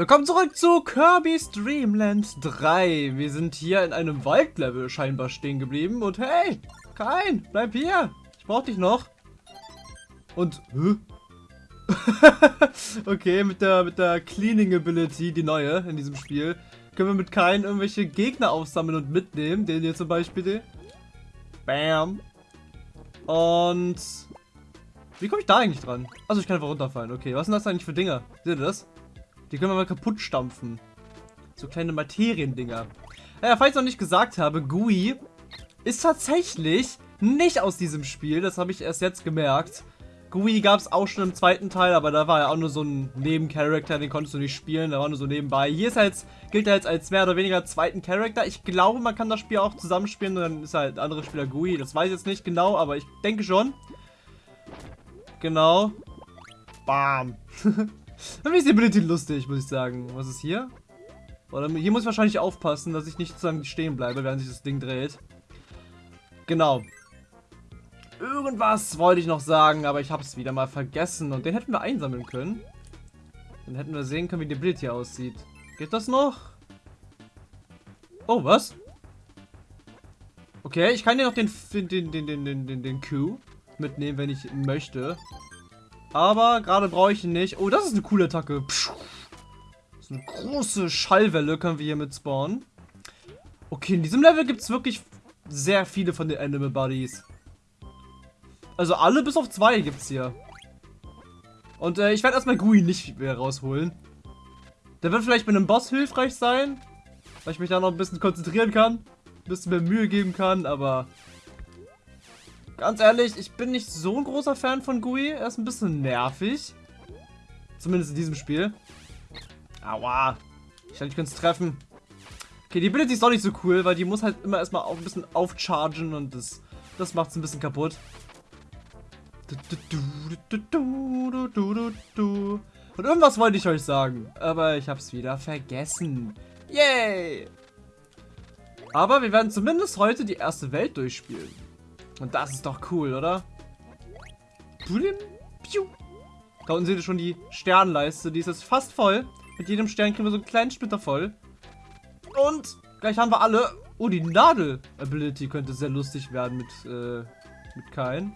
Willkommen zurück zu Kirby's Dream Land 3. Wir sind hier in einem Waldlevel scheinbar stehen geblieben. Und hey, kein, bleib hier. Ich brauch dich noch. Und, hä? okay, mit der, mit der Cleaning Ability, die neue in diesem Spiel, können wir mit keinen irgendwelche Gegner aufsammeln und mitnehmen. Den hier zum Beispiel. Bam. Und... Wie komme ich da eigentlich dran? Also ich kann einfach runterfallen. Okay, was sind das eigentlich für Dinger? Seht ihr das? Die können wir mal kaputt stampfen. So kleine Materiendinger. Naja, falls ich noch nicht gesagt habe, Gui ist tatsächlich nicht aus diesem Spiel. Das habe ich erst jetzt gemerkt. Gui gab es auch schon im zweiten Teil, aber da war er auch nur so ein Nebencharakter, den konntest du nicht spielen, der war nur so nebenbei. Hier ist er jetzt, gilt er jetzt als mehr oder weniger zweiten Charakter. Ich glaube, man kann das Spiel auch zusammenspielen und dann ist halt ein anderer Spieler Gui. Das weiß ich jetzt nicht genau, aber ich denke schon. Genau. Bam. Dann ist die Ability lustig, muss ich sagen. Was ist hier? Oder hier muss ich wahrscheinlich aufpassen, dass ich nicht sozusagen stehen bleibe, während sich das Ding dreht. Genau. Irgendwas wollte ich noch sagen, aber ich habe es wieder mal vergessen. Und den hätten wir einsammeln können. Dann hätten wir sehen können, wie die Ability aussieht. Geht das noch? Oh, was? Okay, ich kann hier noch den, den, den, den, den, den, den Q mitnehmen, wenn ich möchte. Aber gerade brauche ich ihn nicht. Oh, das ist eine coole Attacke. So eine große Schallwelle können wir hier mit spawnen. Okay, in diesem Level gibt es wirklich sehr viele von den Animal Buddies. Also alle bis auf zwei gibt es hier. Und äh, ich werde erstmal Gui nicht mehr rausholen. Der wird vielleicht mit einem Boss hilfreich sein. Weil ich mich da noch ein bisschen konzentrieren kann. Ein bisschen mehr Mühe geben kann, aber Ganz ehrlich, ich bin nicht so ein großer Fan von Gui. Er ist ein bisschen nervig. Zumindest in diesem Spiel. Aua. Ich dachte, ich könnte es treffen. Okay, die Ability ist doch nicht so cool, weil die muss halt immer erstmal ein bisschen aufchargen und das, das macht es ein bisschen kaputt. Und irgendwas wollte ich euch sagen, aber ich habe es wieder vergessen. Yay! Aber wir werden zumindest heute die erste Welt durchspielen. Und das ist doch cool, oder? Da unten seht ihr schon die Sternleiste. Die ist jetzt fast voll. Mit jedem Stern kriegen wir so einen kleinen Splitter voll. Und gleich haben wir alle... Oh, die Nadel-Ability könnte sehr lustig werden mit, äh, mit Kain.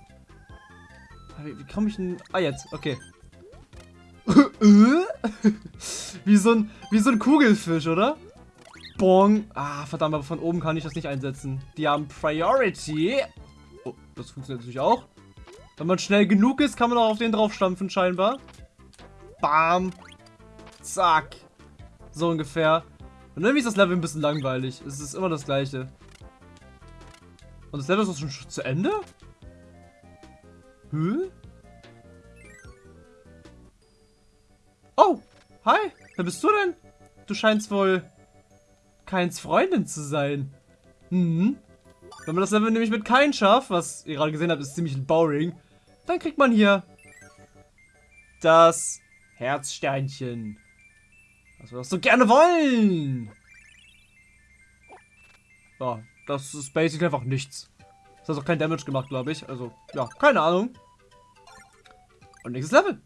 Wie, wie komme ich denn... Ah, jetzt. Okay. wie, so ein, wie so ein Kugelfisch, oder? Bong. Ah, verdammt, aber von oben kann ich das nicht einsetzen. Die haben Priority. Das funktioniert natürlich auch. Wenn man schnell genug ist, kann man auch auf den draufstampfen scheinbar. Bam. Zack. So ungefähr. Und irgendwie ist das Level ein bisschen langweilig. Es ist immer das gleiche. Und das Level ist auch schon zu Ende? Hä? Oh, hi. Wer bist du denn? Du scheinst wohl Keins Freundin zu sein. Mhm. Wenn man das Level nämlich mit kein schafft, was ihr gerade gesehen habt, ist ziemlich boring, dann kriegt man hier das Herzsternchen. Was wir doch so gerne wollen. Ja, das ist basically einfach nichts. Das hat auch kein Damage gemacht, glaube ich. Also, ja, keine Ahnung. Und nächstes Level.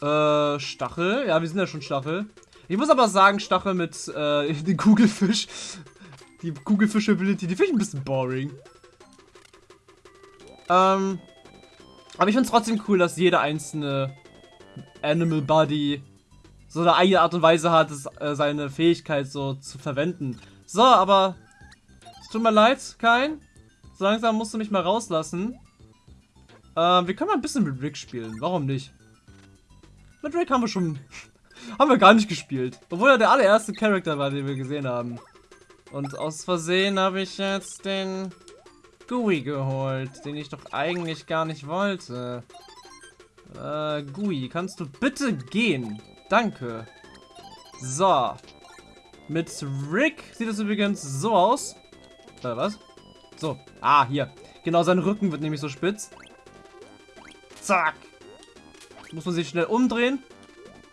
Äh, Stachel. Ja, wir sind ja schon Stachel. Ich muss aber sagen, Stachel mit äh, den Kugelfisch, die Kugelfisch-Ability, die finde ich ein bisschen boring. Ähm, aber ich finde es trotzdem cool, dass jeder einzelne Animal Buddy so eine eigene Art und Weise hat, das, äh, seine Fähigkeit so zu verwenden. So, aber es tut mir leid, kein. So langsam musst du mich mal rauslassen. Ähm, wir können mal ein bisschen mit Rick spielen. Warum nicht? Mit Rick haben wir schon haben wir gar nicht gespielt. Obwohl er der allererste Charakter war, den wir gesehen haben. Und aus Versehen habe ich jetzt den Gui geholt, den ich doch eigentlich gar nicht wollte. Äh, Gui, kannst du bitte gehen? Danke. So. Mit Rick sieht es übrigens so aus. Äh, was? So. Ah, hier. Genau, sein Rücken wird nämlich so spitz. Zack. Muss man sich schnell umdrehen.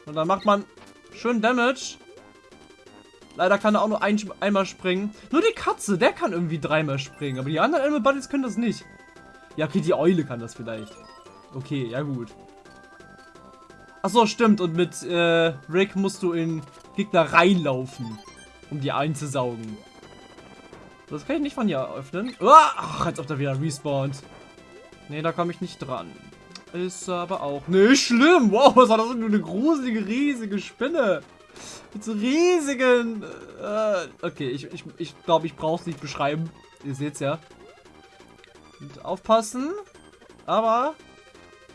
Und dann macht man schön Damage. Leider kann er auch nur ein, einmal springen. Nur die Katze, der kann irgendwie dreimal springen. Aber die anderen Animal Buddies können das nicht. Ja, okay, die Eule kann das vielleicht. Okay, ja gut. Achso, stimmt. Und mit äh, Rick musst du in Gegner reinlaufen, um die einzusaugen. Das kann ich nicht von hier öffnen. Ach, als ob da wieder respawnt. Nee, da komme ich nicht dran. Ist aber auch nicht schlimm. Wow, was war das denn eine gruselige, riesige Spinne? Mit so riesigen... Äh, okay, ich glaube, ich, ich, glaub, ich brauche es nicht beschreiben. Ihr seht's ja. Und aufpassen. Aber...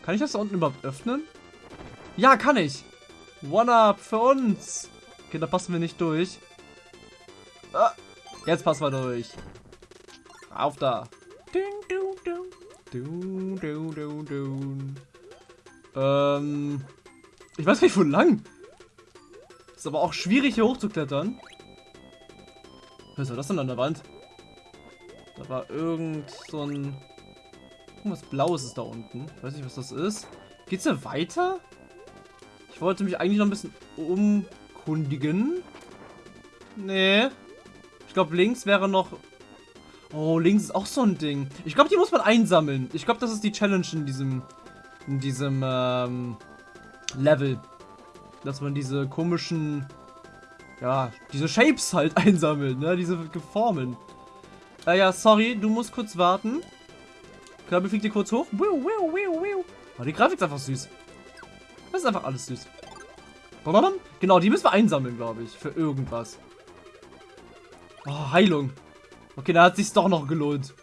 Kann ich das da unten überhaupt öffnen? Ja, kann ich. One-Up für uns. Okay, da passen wir nicht durch. Ah, jetzt passen wir durch. Auf da. Ähm, ich weiß nicht, wo lang. Ist aber auch schwierig, hier hochzuklettern. Was war das denn an der Wand? Da war irgend so ein... Irgendwas Blaues ist da unten. Weiß nicht, was das ist. Geht's hier weiter? Ich wollte mich eigentlich noch ein bisschen umkundigen. Nee. Ich glaube, links wäre noch... Oh, links ist auch so ein Ding. Ich glaube, die muss man einsammeln. Ich glaube, das ist die Challenge in diesem... In diesem, ähm... Level. Dass man diese komischen... Ja, diese Shapes halt einsammelt, ne? Diese Formen. Äh, ja, sorry, du musst kurz warten. Kirby fliegt hier kurz hoch. Oh, die Grafik ist einfach süß. Das ist einfach alles süß. Genau, die müssen wir einsammeln, glaube ich. Für irgendwas. Oh, Heilung. Okay, da hat sich's doch noch gelohnt.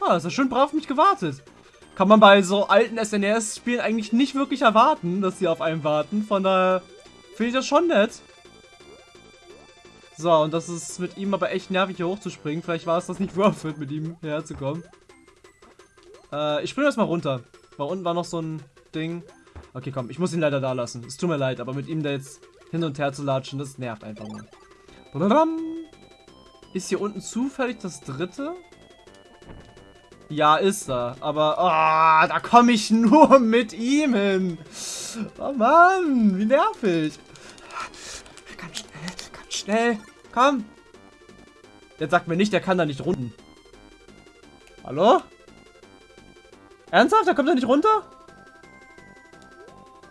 Ah, das ist schön brav mich gewartet. Kann man bei so alten SNES-Spielen eigentlich nicht wirklich erwarten, dass sie auf einen warten. Von daher finde ich das schon nett. So, und das ist mit ihm aber echt nervig hier hochzuspringen. Vielleicht war es das nicht worth it, mit ihm herzukommen. Äh, ich springe erstmal runter. Weil unten war noch so ein Ding. Okay, komm, ich muss ihn leider da lassen. Es tut mir leid, aber mit ihm da jetzt hin und her zu latschen, das nervt einfach nur. Ist hier unten zufällig das dritte? Ja, ist er. Aber, oh, da komme ich nur mit ihm hin. Oh Mann, wie nervig. Ganz schnell, ganz schnell. Komm. Jetzt sagt mir nicht, der kann da nicht runden. Hallo? Ernsthaft? Da kommt er nicht runter?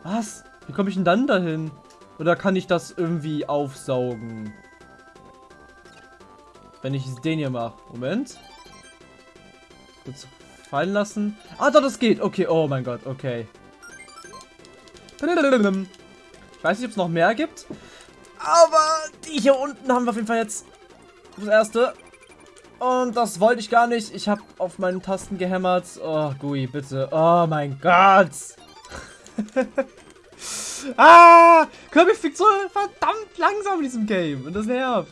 Was? Wie komme ich denn dann dahin? Oder kann ich das irgendwie aufsaugen? Wenn ich den hier mache. Moment. Kurz fallen lassen. Ah, doch, das geht. Okay, oh mein Gott, okay. Ich weiß nicht, ob es noch mehr gibt. Aber die hier unten haben wir auf jeden Fall jetzt das erste. Und das wollte ich gar nicht. Ich habe auf meinen Tasten gehämmert. Oh, Gui, bitte. Oh mein Gott. ah! Kirby fliegt so verdammt langsam in diesem Game. Und das nervt.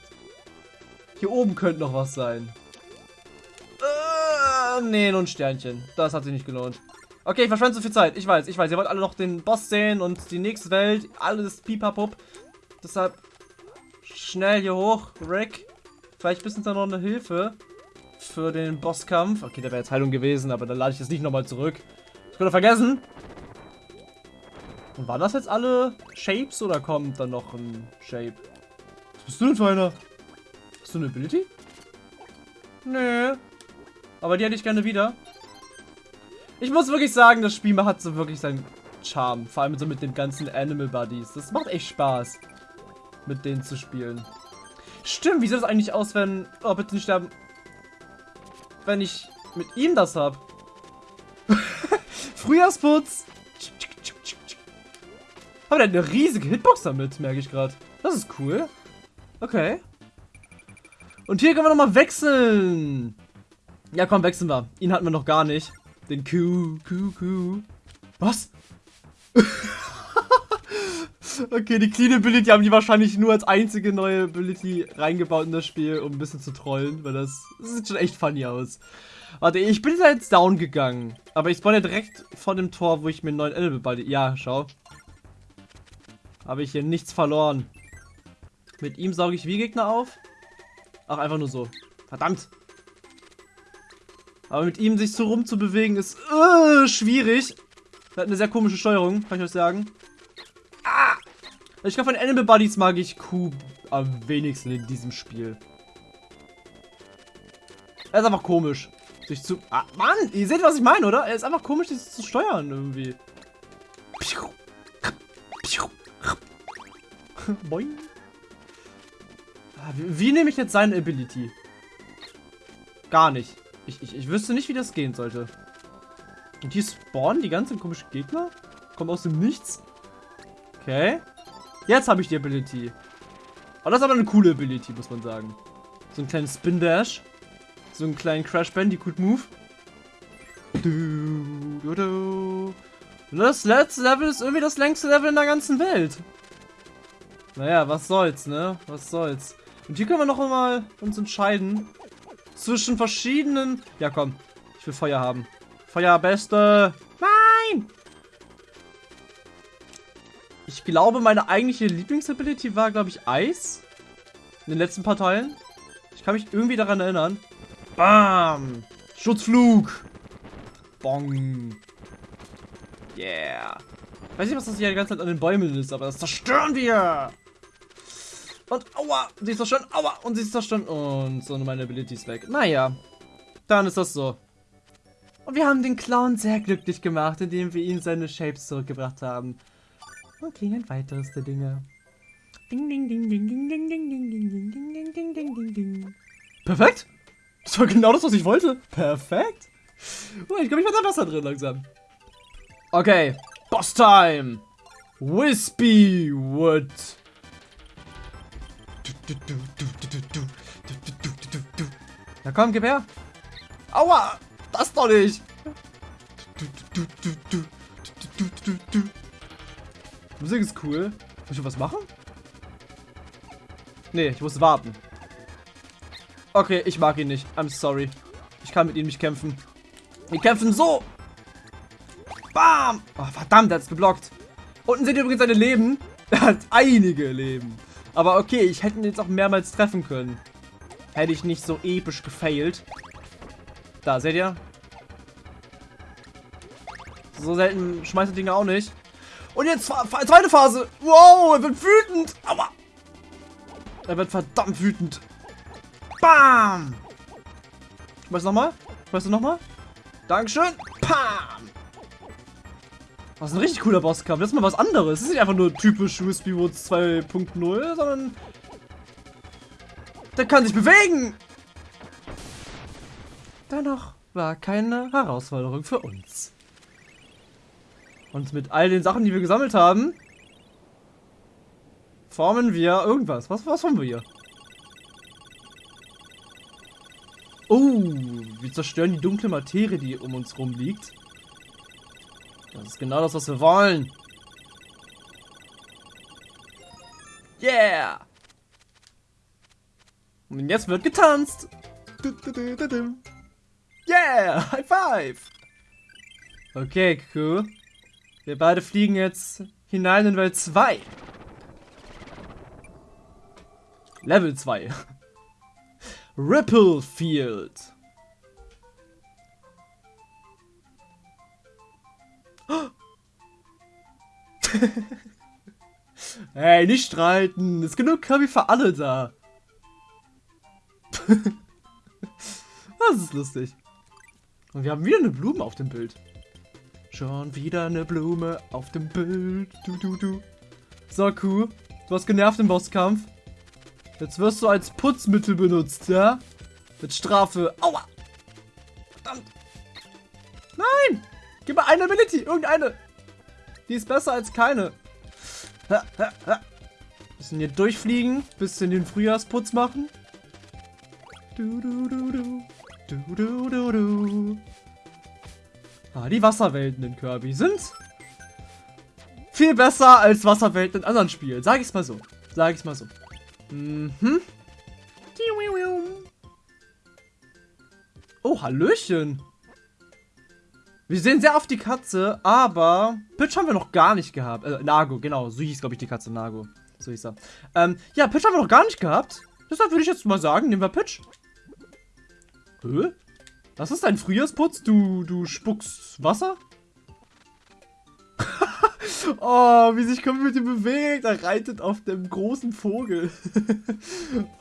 Hier oben könnte noch was sein. Uh, nee, nur ein Sternchen. Das hat sich nicht gelohnt. Okay, ich verschwende so viel Zeit. Ich weiß, ich weiß. Ihr wollt alle noch den Boss sehen und die nächste Welt. Alles pipapup. Deshalb schnell hier hoch, Rick. Vielleicht bist du da noch eine Hilfe für den Bosskampf. Okay, der wäre jetzt Heilung gewesen, aber dann lade ich es nicht nochmal zurück. Ich könnte vergessen. Und waren das jetzt alle Shapes oder kommt dann noch ein Shape? Was bist du denn für einer? Du eine Ability? Nö. Aber die hätte ich gerne wieder. Ich muss wirklich sagen, das Spiel hat so wirklich seinen Charme. Vor allem so mit den ganzen Animal Buddies. Das macht echt Spaß, mit denen zu spielen. Stimmt, wie sieht das eigentlich aus, wenn... Oh, bitte nicht sterben. Wenn ich mit ihm das hab. Frühjahrsputz. Aber der hat eine riesige Hitbox damit, merke ich gerade. Das ist cool. Okay. Und hier können wir nochmal wechseln. Ja, komm, wechseln wir. Ihn hatten wir noch gar nicht. Den Q, Q, Q. Was? Okay, die Clean Ability haben die wahrscheinlich nur als einzige neue Ability reingebaut in das Spiel, um ein bisschen zu trollen, weil das, das sieht schon echt funny aus. Warte, ich bin jetzt down gegangen. Aber ich spawn ja direkt vor dem Tor, wo ich mir einen neuen Elbe balde. Ja, schau. Habe ich hier nichts verloren. Mit ihm sauge ich wie Gegner auf? Ach, einfach nur so. Verdammt. Aber mit ihm sich so rumzubewegen ist uh, schwierig. Er hat eine sehr komische Steuerung, kann ich euch sagen. Ich glaube, von Animal Buddies mag ich Q am wenigsten in diesem Spiel. Er ist einfach komisch. Sich zu... Ah, Mann, ihr seht, was ich meine, oder? Er ist einfach komisch, das zu steuern irgendwie. Boing. Wie, nehme ich jetzt seine Ability? Gar nicht. Ich, ich, ich wüsste nicht, wie das gehen sollte. Und hier spawnen die ganzen komischen Gegner? Kommt aus dem Nichts. Okay. Jetzt habe ich die Ability. Aber das ist aber eine coole Ability, muss man sagen. So einen kleinen Spin Dash. So einen kleinen Crash Bandicoot Move. Du, du. Und das letzte Level ist irgendwie das längste Level in der ganzen Welt. Naja, was soll's, ne? Was soll's. Und hier können wir noch einmal uns entscheiden. Zwischen verschiedenen... Ja, komm. Ich will Feuer haben. Feuer, beste. Nein! Ich glaube, meine eigentliche Lieblingsability war, glaube ich, Eis. In den letzten paar Teilen. Ich kann mich irgendwie daran erinnern. Bam! Schutzflug! Bong! Yeah! Weiß nicht, was das hier die ganze Zeit an den Bäumen ist, aber das zerstören wir! Und aua! Sie ist zerstören, aua! Und sie ist zerstören. Und so meine Ability ist weg. Naja. Dann ist das so. Und wir haben den Clown sehr glücklich gemacht, indem wir ihm seine Shapes zurückgebracht haben. Und kriegen ein weiteres der Dinge. Ding, ding, ding, ding, ding, ding, ding, ding, ding, ding, ding, ding, ding, ding, ding. Perfekt! Das war genau das, was ich wollte. Perfekt! Oh, ich glaube, ich werde da besser drin langsam. Okay. Boss Time! Wispy Wood. Na komm, gib her. Aua! Das doch nicht! Musik ist cool. Muss ich was machen? Nee, ich muss warten. Okay, ich mag ihn nicht. I'm sorry. Ich kann mit ihm nicht kämpfen. Wir kämpfen so. Bam! Oh, verdammt, er hat es geblockt. Unten seht ihr übrigens seine Leben. Er hat einige Leben. Aber okay, ich hätte ihn jetzt auch mehrmals treffen können. Hätte ich nicht so episch gefailt. Da, seht ihr? So selten schmeißt er Dinge auch nicht. Und jetzt zweite Phase. Wow, er wird wütend. Aua. Er wird verdammt wütend. Bam. Schmeiß nochmal. Schmeiß du nochmal. Dankeschön. Pam. Ist ein richtig cooler Bosskampf. Das ist mal was anderes. Das ist nicht einfach nur typisch Wispy Woods 2.0, sondern... Der kann sich bewegen. Dennoch war keine Herausforderung für uns. Und mit all den Sachen, die wir gesammelt haben, formen wir irgendwas. Was, was formen wir hier? Oh, wir zerstören die dunkle Materie, die um uns rum liegt. Das ist genau das, was wir wollen. Yeah! Und jetzt wird getanzt. Yeah! High five! Okay, cool. Wir beide fliegen jetzt hinein in Welt 2. Level 2. Ripple Field. hey, nicht streiten. Ist genug Kirby für alle da. das ist lustig. Und wir haben wieder eine Blume auf dem Bild. Schon wieder eine Blume auf dem Bild. Du, du, du. So, cool. Du hast genervt im Bosskampf. Jetzt wirst du als Putzmittel benutzt, ja? Mit Strafe. Aua! Verdammt! Nein! Gib mir eine Ability, irgendeine. Die ist besser als keine. Ha, ha. Bisschen hier durchfliegen, bisschen den Frühjahrsputz machen. Du, du, du, du. Du, du, du, du. Ah, die Wasserwelten in Kirby sind viel besser als Wasserwelten in anderen Spielen. Sag ich's mal so. Sag ich's mal so. Mhm. Oh, Hallöchen. Wir sehen sehr oft die Katze, aber Pitch haben wir noch gar nicht gehabt. Äh, Nago, genau. So hieß, glaube ich, die Katze Nago. So hieß er. Ähm, ja, Pitch haben wir noch gar nicht gehabt. Deshalb würde ich jetzt mal sagen, nehmen wir Pitch. Hä? Das ist dein Frühjahrsputz? Du, du spuckst Wasser? oh, wie sich Community bewegt. Er reitet auf dem großen Vogel.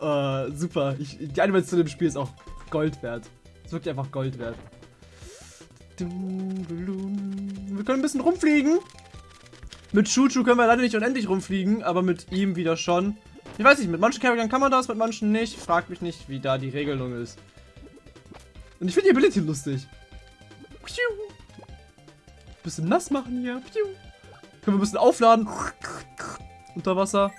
uh, super. Ich, die Animation im Spiel ist auch Gold wert. ist wirklich einfach Gold wert. Wir können ein bisschen rumfliegen. Mit Chuchu können wir leider nicht unendlich rumfliegen, aber mit ihm wieder schon. Ich weiß nicht, mit manchen Charakteren kann man das, mit manchen nicht. Fragt mich nicht, wie da die Regelung ist. Und ich finde die Ability lustig. Bisschen nass machen hier. Können wir ein bisschen aufladen. Unter Wasser.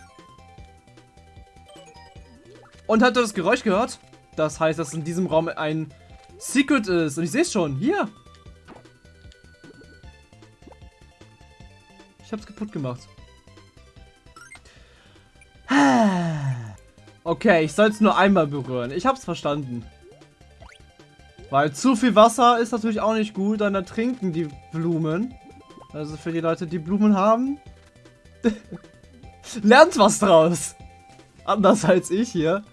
Und habt ihr das Geräusch gehört? Das heißt, dass in diesem Raum ein Secret ist. Und ich sehe es schon. Hier. Ich hab's kaputt gemacht. Okay, ich soll es nur einmal berühren. Ich hab's verstanden. Weil zu viel Wasser ist natürlich auch nicht gut, dann ertrinken die Blumen. Also für die Leute, die Blumen haben. Lernt was draus. Anders als ich hier.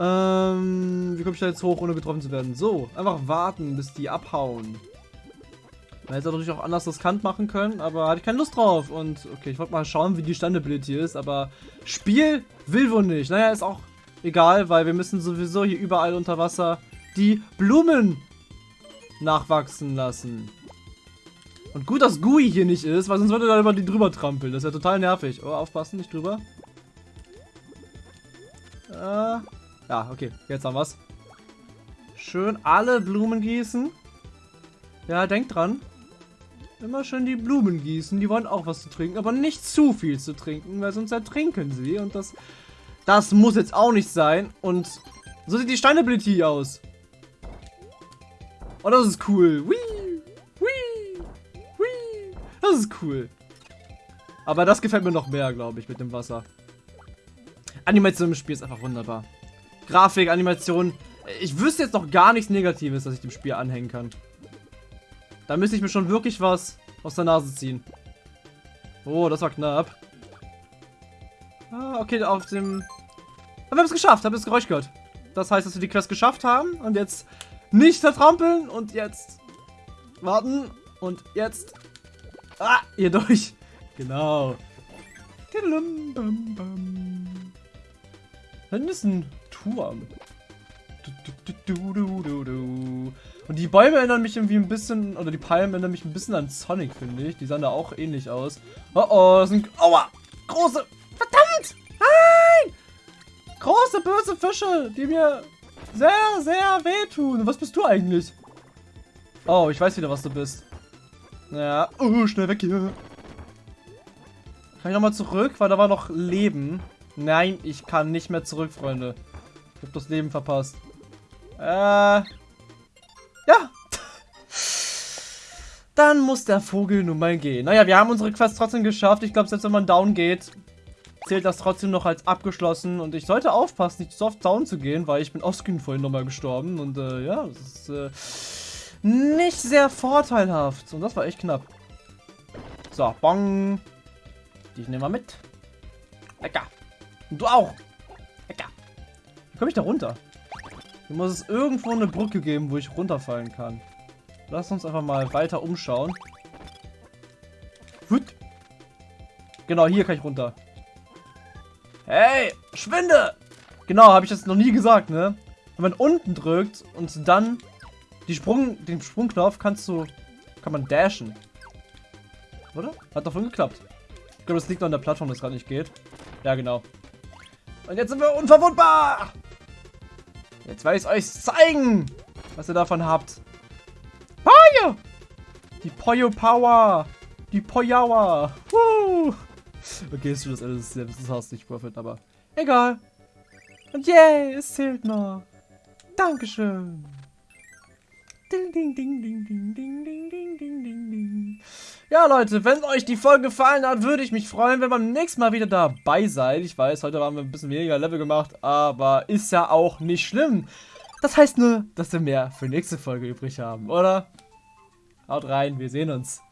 Ähm, wie komme ich da jetzt hoch, ohne getroffen zu werden? So, einfach warten, bis die abhauen. Man hätte natürlich auch anders riskant machen können, aber hatte ich keine Lust drauf. Und okay, ich wollte mal schauen, wie die Standability ist, aber Spiel will wohl nicht. Naja, ist auch egal, weil wir müssen sowieso hier überall unter Wasser die Blumen nachwachsen lassen. Und gut, dass Gui hier nicht ist, weil sonst würde er über die drüber trampeln. Das ist ja total nervig. Oh, aufpassen, nicht drüber. Äh, ja, okay, jetzt haben wir's. Schön alle Blumen gießen. Ja, denkt dran. Immer schön die Blumen gießen. Die wollen auch was zu trinken, aber nicht zu viel zu trinken, weil sonst ertrinken sie. Und das, das muss jetzt auch nicht sein. Und so sieht die Steinability aus. Oh, das ist cool. Whee. Das ist cool. Aber das gefällt mir noch mehr, glaube ich, mit dem Wasser. Animation im Spiel ist einfach wunderbar. Grafik, Animation. Ich wüsste jetzt noch gar nichts Negatives, dass ich dem Spiel anhängen kann. Da müsste ich mir schon wirklich was aus der Nase ziehen. Oh, das war knapp. Ah, okay, auf dem... Aber wir haben es geschafft, haben das Geräusch gehört. Das heißt, dass wir die Quest geschafft haben und jetzt nicht vertrampeln und jetzt warten und jetzt... Ah, hier durch. Genau. Dann ist ein Turm. Du, du, du, und die Bäume erinnern mich irgendwie ein bisschen, oder die Palmen erinnern mich ein bisschen an Sonic, finde ich. Die sahen da auch ähnlich aus. Oh oh, das sind, aua, große, verdammt, nein! Große, böse Fische, die mir sehr, sehr wehtun. Was bist du eigentlich? Oh, ich weiß wieder, was du bist. Ja, oh, schnell weg hier. Kann ich nochmal zurück? Weil da war noch Leben. Nein, ich kann nicht mehr zurück, Freunde. Ich hab das Leben verpasst. Äh, ja. Dann muss der Vogel nun mal gehen. Naja, wir haben unsere Quest trotzdem geschafft. Ich glaube, selbst wenn man down geht, zählt das trotzdem noch als abgeschlossen. Und ich sollte aufpassen, nicht so oft down zu gehen, weil ich bin offscreen vorhin nochmal gestorben. Und äh, ja, das ist äh, nicht sehr vorteilhaft. Und das war echt knapp. So, bong. Die nehmen wir mit. Lecker. Und du auch. Lecker. Wie komme ich da runter? Hier muss es irgendwo eine Brücke geben, wo ich runterfallen kann. Lass uns einfach mal weiter umschauen. Hut. Genau, hier kann ich runter. Hey, schwinde! Genau, habe ich das noch nie gesagt, ne? Wenn man unten drückt und dann die Sprung, den Sprungknopf kannst du, kann man dashen. Oder? Hat davon geklappt. Ich glaube, das liegt noch an der Plattform, dass gerade nicht geht. Ja, genau. Und jetzt sind wir unverwundbar! Jetzt werde ich euch zeigen, was ihr davon habt. Poyo! Die Poyo Power! Die Poyawa! Okay, ist schon das Ende des Selbsthass nicht Profit, aber egal. Und yay, yeah, es zählt noch. Dankeschön. Ding, Ding, ding, ding, ding, ding, ding, ding. Ja, Leute, wenn euch die Folge gefallen hat, würde ich mich freuen, wenn ihr beim nächsten Mal wieder dabei seid. Ich weiß, heute haben wir ein bisschen weniger Level gemacht, aber ist ja auch nicht schlimm. Das heißt nur, dass wir mehr für nächste Folge übrig haben, oder? Haut rein, wir sehen uns.